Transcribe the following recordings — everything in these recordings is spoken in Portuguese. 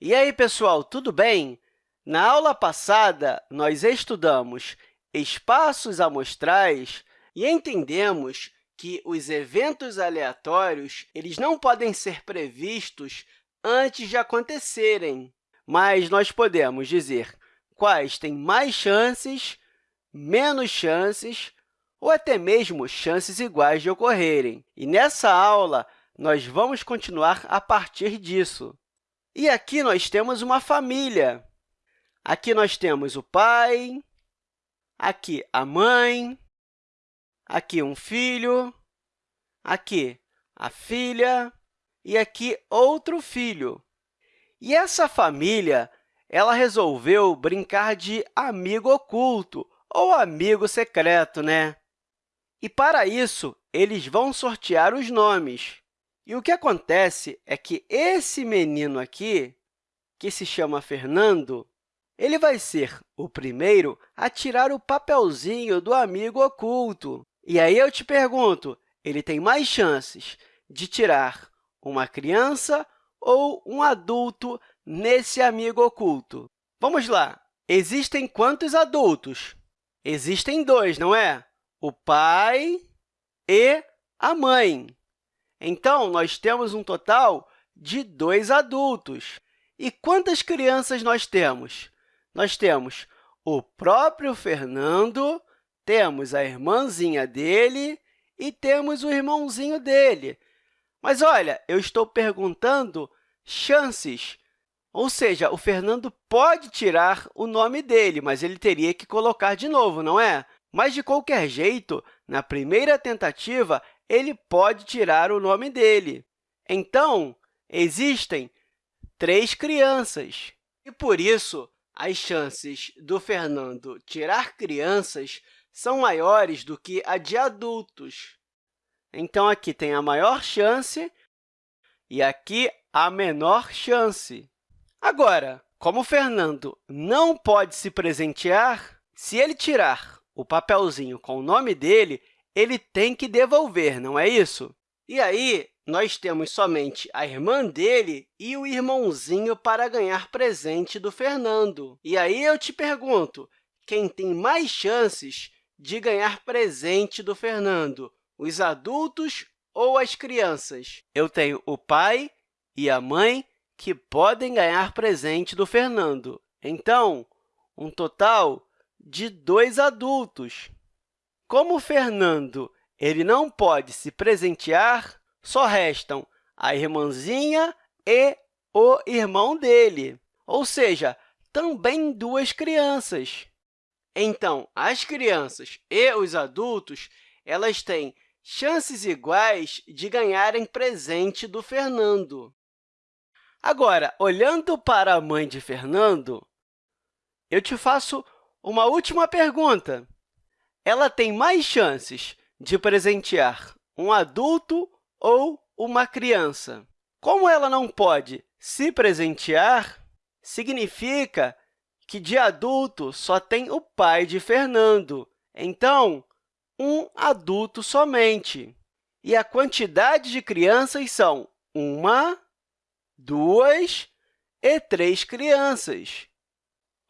E aí, pessoal, tudo bem? Na aula passada, nós estudamos espaços amostrais e entendemos que os eventos aleatórios eles não podem ser previstos antes de acontecerem, mas nós podemos dizer quais têm mais chances, menos chances ou até mesmo chances iguais de ocorrerem. E nessa aula, nós vamos continuar a partir disso. E aqui nós temos uma família. Aqui nós temos o pai, aqui a mãe, aqui um filho, aqui a filha e aqui outro filho. E essa família ela resolveu brincar de amigo oculto ou amigo secreto, né? E, para isso, eles vão sortear os nomes. E o que acontece é que esse menino aqui, que se chama Fernando, ele vai ser o primeiro a tirar o papelzinho do amigo oculto. E aí eu te pergunto, ele tem mais chances de tirar uma criança ou um adulto nesse amigo oculto? Vamos lá! Existem quantos adultos? Existem dois, não é? O pai e a mãe. Então, nós temos um total de dois adultos. E quantas crianças nós temos? Nós temos o próprio Fernando, temos a irmãzinha dele e temos o irmãozinho dele. Mas, olha, eu estou perguntando chances, ou seja, o Fernando pode tirar o nome dele, mas ele teria que colocar de novo, não é? Mas, de qualquer jeito, na primeira tentativa, ele pode tirar o nome dele. Então, existem três crianças. E, por isso, as chances do Fernando tirar crianças são maiores do que a de adultos. Então, aqui tem a maior chance e aqui a menor chance. Agora, como o Fernando não pode se presentear, se ele tirar o papelzinho com o nome dele, ele tem que devolver, não é isso? E aí, nós temos somente a irmã dele e o irmãozinho para ganhar presente do Fernando. E aí eu te pergunto, quem tem mais chances de ganhar presente do Fernando, os adultos ou as crianças? Eu tenho o pai e a mãe que podem ganhar presente do Fernando. Então, um total de dois adultos. Como o Fernando ele não pode se presentear, só restam a irmãzinha e o irmão dele, ou seja, também duas crianças. Então, as crianças e os adultos elas têm chances iguais de ganharem presente do Fernando. Agora, olhando para a mãe de Fernando, eu te faço uma última pergunta ela tem mais chances de presentear um adulto ou uma criança. Como ela não pode se presentear, significa que de adulto só tem o pai de Fernando. Então, um adulto somente. E a quantidade de crianças são uma, duas e três crianças.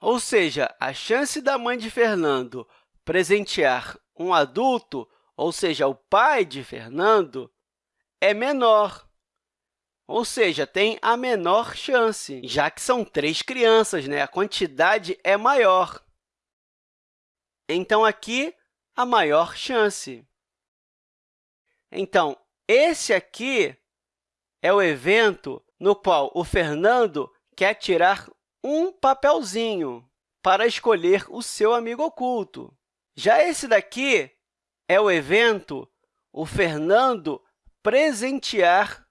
Ou seja, a chance da mãe de Fernando presentear um adulto, ou seja, o pai de Fernando, é menor, ou seja, tem a menor chance, já que são três crianças, né? a quantidade é maior. Então, aqui, a maior chance. Então, esse aqui é o evento no qual o Fernando quer tirar um papelzinho para escolher o seu amigo oculto. Já esse daqui é o evento o Fernando presentear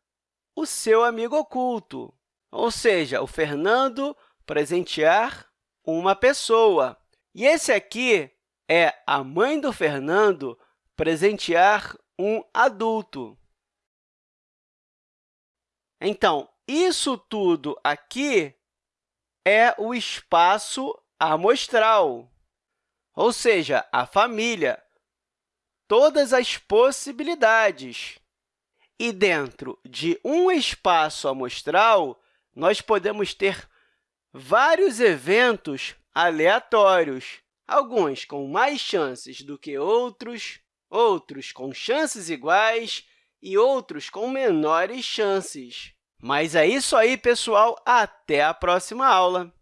o seu amigo oculto, ou seja, o Fernando presentear uma pessoa. E esse aqui é a mãe do Fernando presentear um adulto. Então, isso tudo aqui é o espaço amostral ou seja, a família, todas as possibilidades. E dentro de um espaço amostral, nós podemos ter vários eventos aleatórios, alguns com mais chances do que outros, outros com chances iguais e outros com menores chances. Mas é isso aí, pessoal! Até a próxima aula!